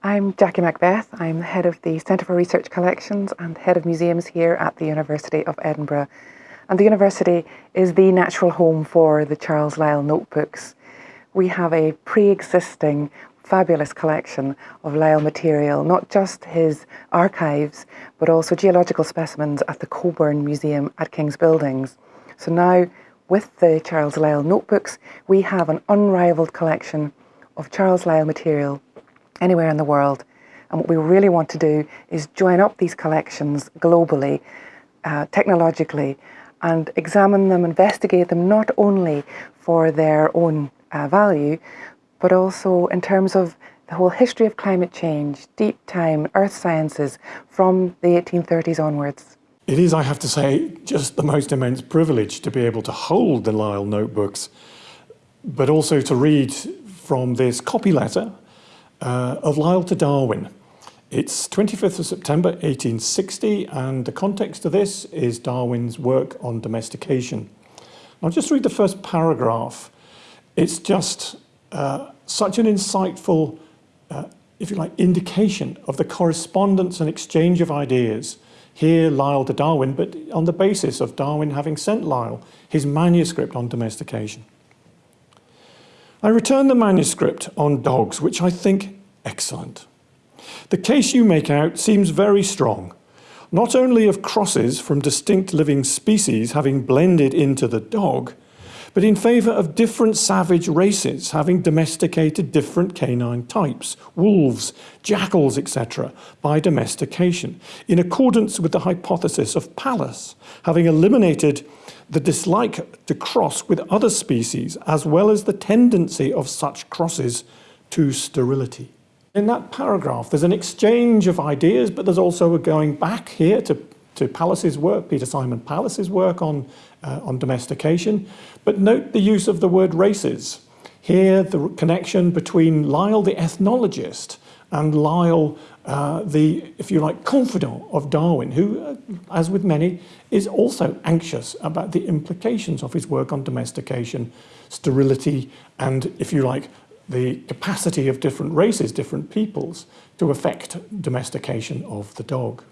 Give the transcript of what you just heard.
I'm Jackie Macbeth. I'm the head of the Centre for Research Collections and head of museums here at the University of Edinburgh. And the university is the natural home for the Charles Lyell notebooks. We have a pre-existing fabulous collection of Lyell material, not just his archives, but also geological specimens at the Cockburn Museum at King's Buildings. So now, with the Charles Lyell notebooks, we have an unrivaled collection of Charles Lyell material anywhere in the world. And what we really want to do is join up these collections globally, uh, technologically, and examine them, investigate them not only for their own uh, value, but also in terms of the whole history of climate change, deep time, earth sciences from the 1830s onwards. It is, I have to say, just the most immense privilege to be able to hold the Lyell notebooks, but also to read from this copy letter uh, of Lyell to Darwin. It's 25th of September 1860 and the context of this is Darwin's work on domestication. I'll just read the first paragraph. It's just uh, such an insightful, uh, if you like, indication of the correspondence and exchange of ideas here Lyell to Darwin, but on the basis of Darwin having sent Lyell his manuscript on domestication. I returned the manuscript on dogs, which I think excellent. The case you make out seems very strong, not only of crosses from distinct living species having blended into the dog, but in favour of different savage races having domesticated different canine types, wolves, jackals, etc., by domestication, in accordance with the hypothesis of Pallas, having eliminated the dislike to cross with other species, as well as the tendency of such crosses to sterility. In that paragraph, there's an exchange of ideas, but there's also a going back here to, to Pallas's work, Peter Simon Pallas's work on, uh, on domestication. But note the use of the word races. Here, the connection between Lyell, the ethnologist, and Lyell, uh, the, if you like, confidant of Darwin, who, uh, as with many, is also anxious about the implications of his work on domestication, sterility, and, if you like, the capacity of different races, different peoples, to affect domestication of the dog.